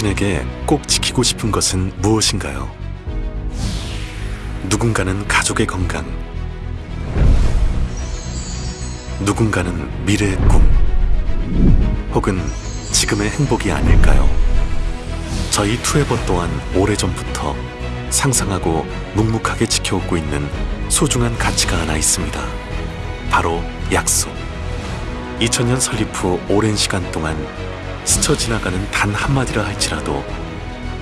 당신에게 꼭 지키고 싶은 것은 무엇인가요? 누군가는 가족의 건강, 누군가는 미래의 꿈, 혹은 지금의 행복이 아닐까요? 저희 투에버 또한 오래전부터 상상하고 묵묵하게 지켜오고 있는 소중한 가치가 하나 있습니다. 바로 약속. 2000년 설립 후 오랜 시간 동안 스쳐 지나가는 단 한마디라 할지라도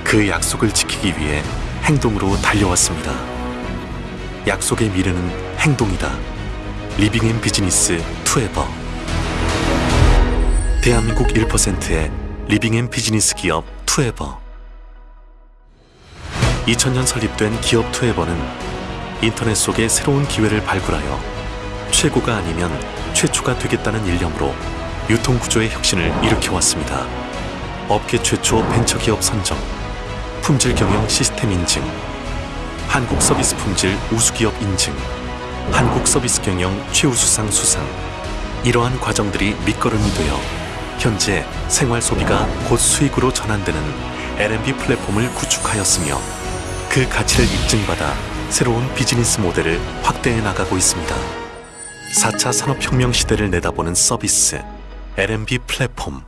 그 약속을 지키기 위해 행동으로 달려왔습니다. 약속의 미래는 행동이다. Living and Business 투에버. 대한민국 1%의 Living and Business 기업 투에버. 2000년 설립된 기업 투에버는 인터넷 속에 새로운 기회를 발굴하여 최고가 아니면 최초가 되겠다는 일념으로 유통구조의 혁신을 일으켜왔습니다. 업계 최초 벤처기업 선정, 품질 경영 시스템 인증, 한국 서비스 품질 우수기업 인증, 한국 서비스 경영 최우수상 수상. 이러한 과정들이 밑거름이 되어 현재 생활 소비가 곧 수익으로 전환되는 L&B 플랫폼을 구축하였으며 그 가치를 입증받아 새로운 비즈니스 모델을 확대해 나가고 있습니다. 4차 산업혁명 시대를 내다보는 서비스 L&B 플랫폼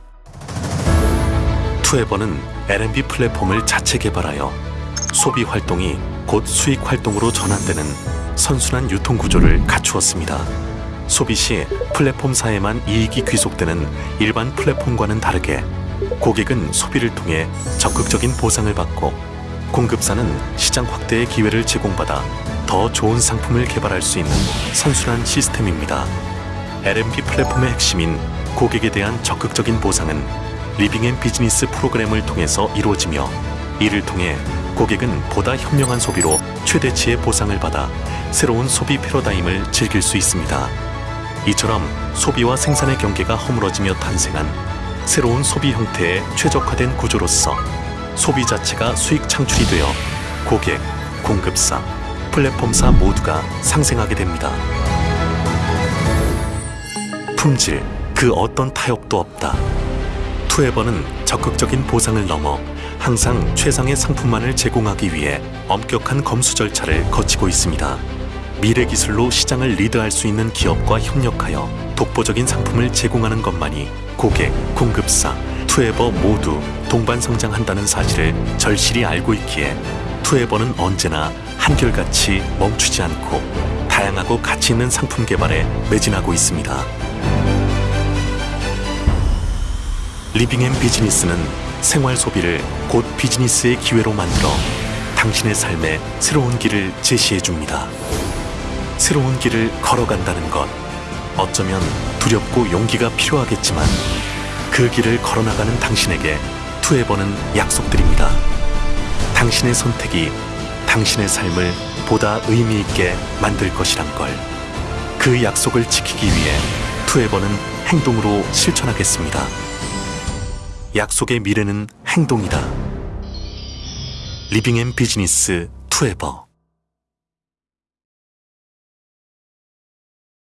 투에버는 L&B 플랫폼을 자체 개발하여 소비 활동이 곧 수익 활동으로 전환되는 선순환 유통 구조를 갖추었습니다. 소비 시 플랫폼사에만 이익이 귀속되는 일반 플랫폼과는 다르게 고객은 소비를 통해 적극적인 보상을 받고 공급사는 시장 확대의 기회를 제공받아 더 좋은 상품을 개발할 수 있는 선순환 시스템입니다. L&B 플랫폼의 핵심인 고객에 대한 적극적인 보상은 Living and Business 프로그램을 통해서 이루어지며 이를 통해 고객은 보다 현명한 소비로 최대치의 보상을 받아 새로운 소비 패러다임을 즐길 수 있습니다. 이처럼 소비와 생산의 경계가 허물어지며 탄생한 새로운 소비 형태의 최적화된 구조로서 소비 자체가 수익 창출이 되어 고객, 공급사, 플랫폼사 모두가 상생하게 됩니다. 품질, 그 어떤 타협도 없다. 투에버는 적극적인 보상을 넘어 항상 최상의 상품만을 제공하기 위해 엄격한 검수 절차를 거치고 있습니다. 미래 기술로 시장을 리드할 수 있는 기업과 협력하여 독보적인 상품을 제공하는 것만이 고객, 공급사, 투에버 모두 동반 성장한다는 사실을 절실히 알고 있기에 투에버는 언제나 한결같이 멈추지 않고 다양하고 가치 있는 상품 개발에 매진하고 있습니다. Living and Business는 생활 소비를 곧 비즈니스의 기회로 만들어 당신의 삶에 새로운 길을 제시해 줍니다. 새로운 길을 걸어간다는 것 어쩌면 두렵고 용기가 필요하겠지만 그 길을 걸어나가는 당신에게 투에버는 약속드립니다. 당신의 선택이 당신의 삶을 보다 의미 있게 만들 것이란 걸. 그 약속을 지키기 위해 투에버는 행동으로 실천하겠습니다. 약속의 미래는 행동이다. 리빙 앤 비즈니스 투에버